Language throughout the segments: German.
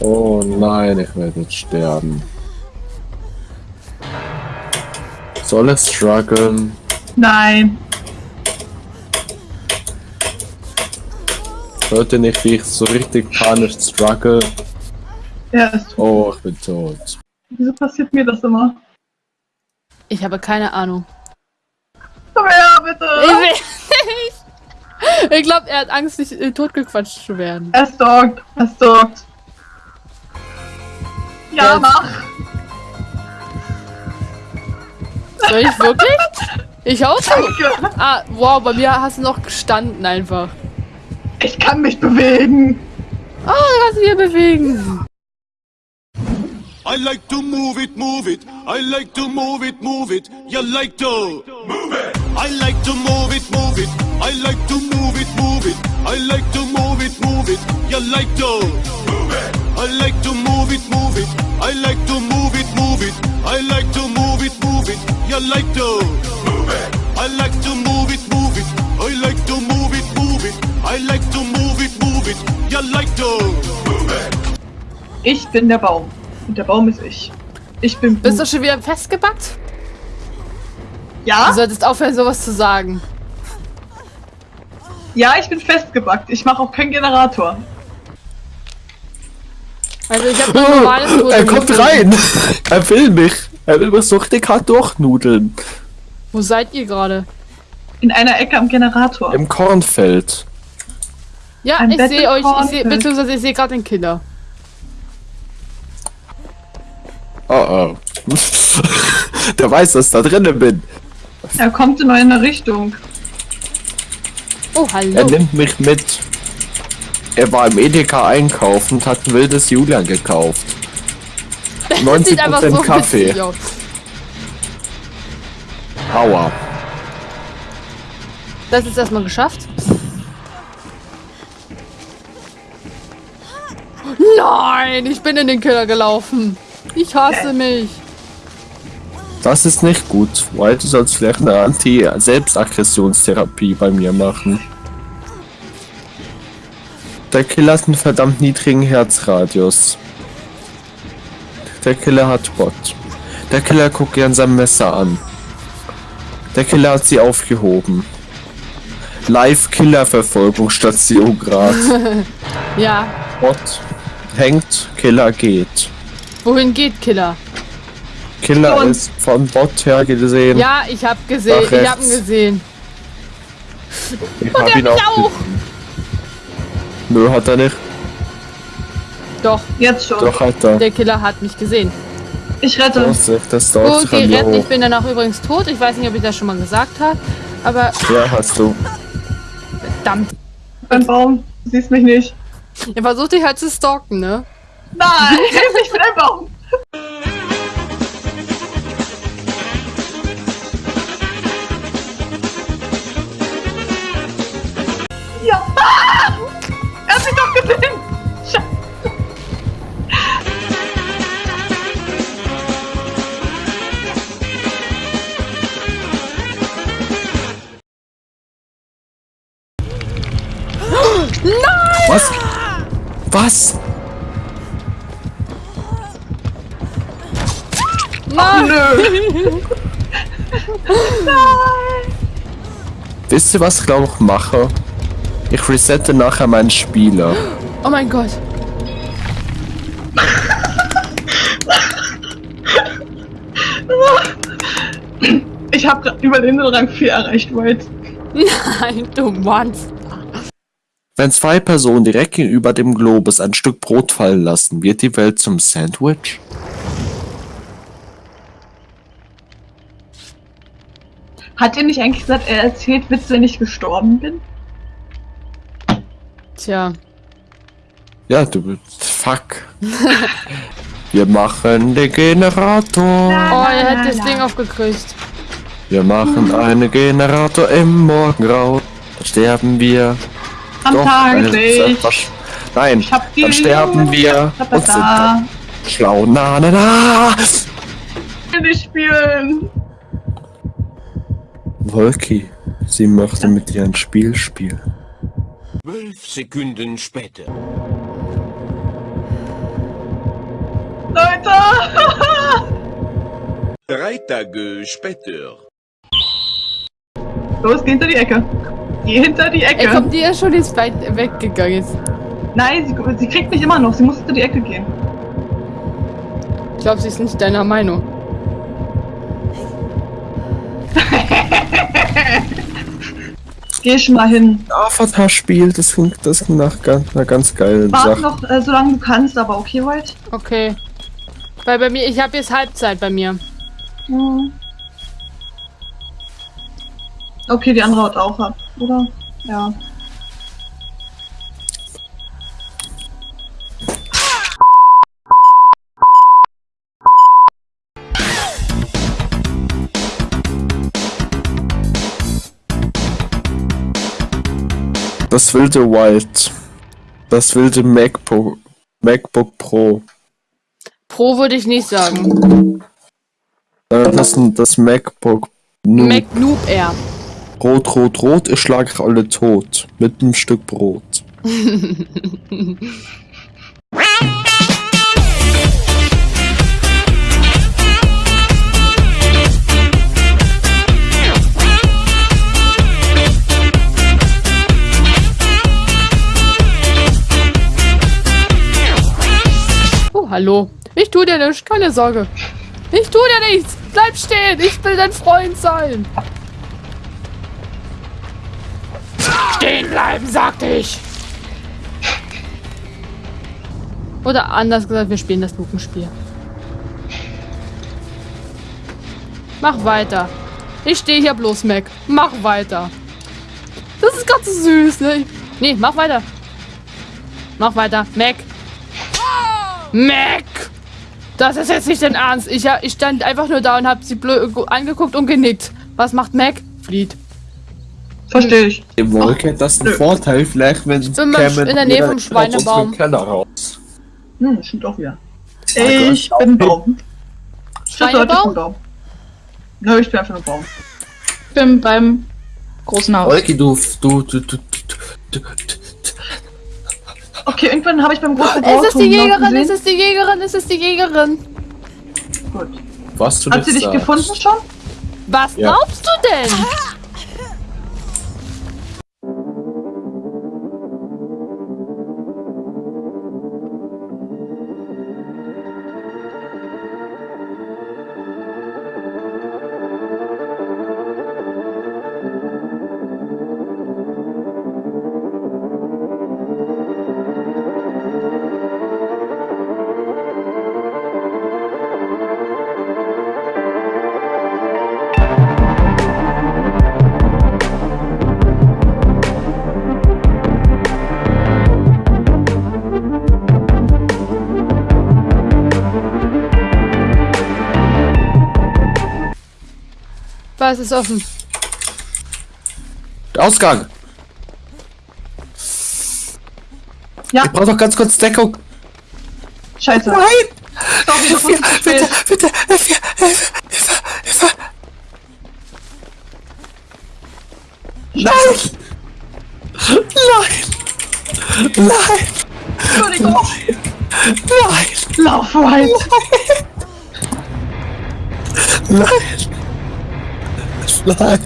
Oh nein, ich werde jetzt sterben. Soll es strugglen? Nein. Hört ihr nicht, wie ich so richtig panisch struggle? Ja, ist tot. Oh, ich bin tot. Wieso passiert mir das immer? Ich habe keine Ahnung. Komm her, bitte! Ich. Ich glaube, er hat Angst, nicht äh, totgequatscht zu werden. Er stalkt. Er stalkt. Ja, Ja. mach! Soll ich wirklich? Ich auch so. Danke! Ah, wow, bei mir hast du noch gestanden einfach. Ich kann mich bewegen! Oh, du kannst dich hier bewegen. I like to move it, move it. I like to move it, move it. You like to move it. I like to move it, move it. I like to move it, move it. I like to move it, move it. You like to move it. I like to move it, move it. I like to move it, move it. I like to move it, move it. You like to move it. I like to move it, move it. I like to move it, move it. I like to move it, move it. You like to move it. Ich bin der Baum. Und der Baum ist ich. Ich bin Bist du Blut. schon wieder festgebackt? Ja? Du solltest aufhören, sowas zu sagen. Ja, ich bin festgebackt. Ich mache auch keinen Generator. Also ich habe ein normales Foto er kommt rein! Er will mich! Er will mich so richtig hart durchnudeln. Wo seid ihr gerade? In einer Ecke am Generator. Im Kornfeld. Ja, Ein ich sehe euch, ich sehe, Battlefield. beziehungsweise ich sehe gerade den Killer. Oh oh. Der weiß, dass ich da drinnen bin. Er kommt in eine Richtung. Oh, Er hallo. nimmt mich mit. Er war im Edeka einkaufen und hat ein wildes Julian gekauft. Das sieht einfach 90% so Kaffee. Aua. Das ist erstmal geschafft. Nein, ich bin in den Killer gelaufen. Ich hasse mich. Das ist nicht gut. Weil du sollst vielleicht eine Anti-Selbstaggressionstherapie bei mir machen. Der Killer hat einen verdammt niedrigen Herzradius. Der Killer hat Bot. Der Killer guckt gern sein Messer an. Der Killer hat sie aufgehoben. Live-Killer-Verfolgungsstation gerade. Ja, Bot hängt, Killer geht. wohin geht Killer? Killer Und- ist von Bot her gesehen. Ja, ich hab gesehen, ich hab ihn gesehen. ich hab ihn mich auch. auch. Nö, hat er nicht. Doch, Jetzt schon. Doch hat er. der Killer hat mich gesehen. Ich rette. Vorsicht, das dauert Okay, sich retten, ich bin danach übrigens tot. Ich weiß nicht, ob ich das schon mal gesagt habe. Aber Ja, hast du. verdammt. Beim Baum. Du siehst mich nicht. Er versucht dich halt zu stalken, ne? Nein, ich bin ein Baum. Ja. Nein! Nö. Wisst ihr, was ich glaube ich mache? Ich resette nachher meinen Spieler. Oh mein Gott. Ich habe gerade Überlebendrang 4 erreicht, White. Nein, du Monster. Wenn zwei Personen direkt gegenüber dem Globus ein Stück Brot fallen lassen, wird die Welt zum Sandwich? Hat er nicht eigentlich gesagt, er erzählt Witze, wenn ich gestorben bin? Tja. Ja, du. Fuck. Wir machen den Generator. Oh, er hat das Ding aufgekriegt. Wir machen einen Generator im Morgengrauen. Dann sterben wir. Am Doch, äh, was- Nein, Ich hab die dann sterben wir und sind schlau. Na, na, na. Ich will nicht spielen. Wolki, sie möchte mit dir ein Spiel spielen. Zwölf Sekunden später. Leute! Drei Tage später. Los, geh hinter die Ecke. Geh hinter die Ecke. Ey, kommt die ja schon jetzt weit weggegangen ist. Nein, sie, sie kriegt mich immer noch. Sie muss hinter die Ecke gehen. Ich glaube, sie ist nicht deiner Meinung. Geh schon mal hin. Avatar-Spiel, das klingt, das klingt nach ganz, einer ganz geilen Warte Sache. noch, äh, solange du kannst, aber okay, White? Okay. Weil bei mir, ich habe jetzt Halbzeit bei mir. Mhm. Okay, die andere haut auch ab, oder? Ja. Das wilde White. Das wilde MacBook, MacBook Pro. Pro würde ich nicht sagen. Äh, das, das MacBook Noob. Mac Noob Air. Rot, rot, rot, ich schlag euch alle tot. Mit einem Stück Brot. hallo. Ich tu dir nichts, keine Sorge. Ich tu dir nichts. Bleib stehen. Ich will dein Freund sein. Stehen bleiben, sagte ich. Oder anders gesagt, wir spielen das Lupenspiel. Mach weiter. Ich stehe hier bloß, Mac. Mach weiter. Das ist ganz süß, ne? Nee, mach weiter. Mach weiter. Mac. Mac! Das ist jetzt nicht dein Ernst. Ich, ja- ich stand einfach nur da und hab sie blö angeguckt und genickt. Was macht Mac? Flieht. Verstehe ich. Die Wolke hat das ein Nö. Vorteil, vielleicht, wenn sie in der Nähe vom Schweinebaum. Keller raus. Hm, das stimmt auch wieder. Gott. Ich bin Baum. Schweinebaum? Baum. Nö, ich bin einfach nur Baum. Ich bin beim großen Haus. Wolke, du, du, du, du, du, du, du, Okay, irgendwann habe ich beim großen Es ist die Jägerin, es ist die Jägerin, es ist die Jägerin. Gut. was du Hat sie dich sagst. gefunden schon? Was Ja. glaubst du denn? Was ist offen? Der Ausgang. Ja. Ich brauche doch ganz kurz Deckung. Scheiße. Nein! Sorry, zu spät. Bitte, Hilfe, Hilfe, Hilfe, Hilfe. Nein! Nein! Nein! Entschuldigung. Nein! Lauf, White. Nein! Nein! Nein!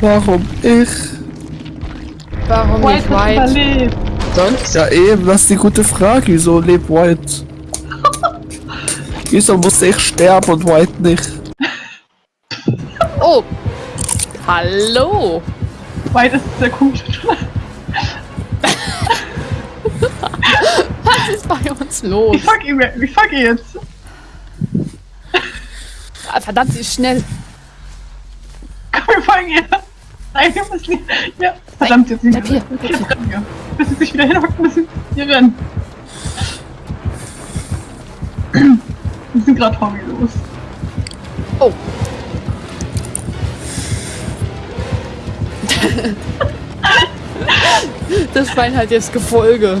Warum ich? Warum White nicht White? überlebt. Sonst? Ja eben, das ist die gute Frage. Wieso lebt White? Wieso muss ich sterben und White nicht? Oh! Hallo! White ist sehr komisch. Was ist bei uns los? Ich fuck ihn, ich fuck ihn jetzt. Ah, Verdammt, sie ist schnell. Komm, wir folgen ihr. Nein, wir müssen hier. Ja, verdammt, jetzt nicht. bleib hier, hier. rennen wir. Bis sie sich wieder hinhockt, müssen wir rennen. Wir sind gerade hobbylos. Oh. Das Schwein hat jetzt Gefolge.